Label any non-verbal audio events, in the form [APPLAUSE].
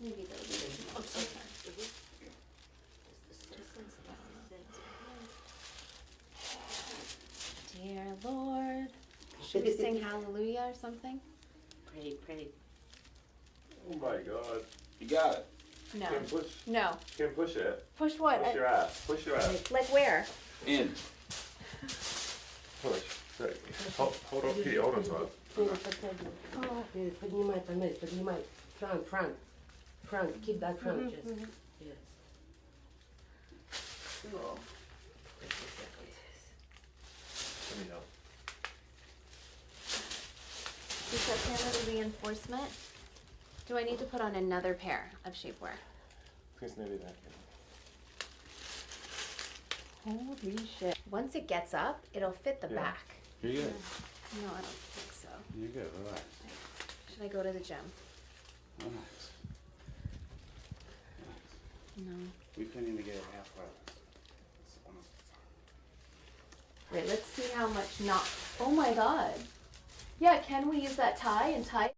Maybe they'll do it tomorrow. Okay. Dear Lord, should we sing hallelujah [LAUGHS] or something? Pray, pray. Oh my god. You got it. No. Kim, push. No. Kim, push it. Push what? Push your ass. Push your ass. Like where? In. Push. Hold, hold on, Pete. Hold on to it. Oh. Э, Поднимай, поднимай, поднимай. Front, front. Front, keep that front mm-hmm, just. Mm-hmm. Yes. Cool. Let me help. Is that pair of reinforcement? Do I need to put on another pair of shapewear? Please maybe that. Holy shit. Once it gets up, it'll fit the Yeah. back. You're good. No, I don't think so. You're good. Relax. Should I go to the gym? Relax. Relax. No. We couldn't even get it halfway. It's almost- Wait, let's see how much not. Oh my god. Yeah, can we use that tie and tie?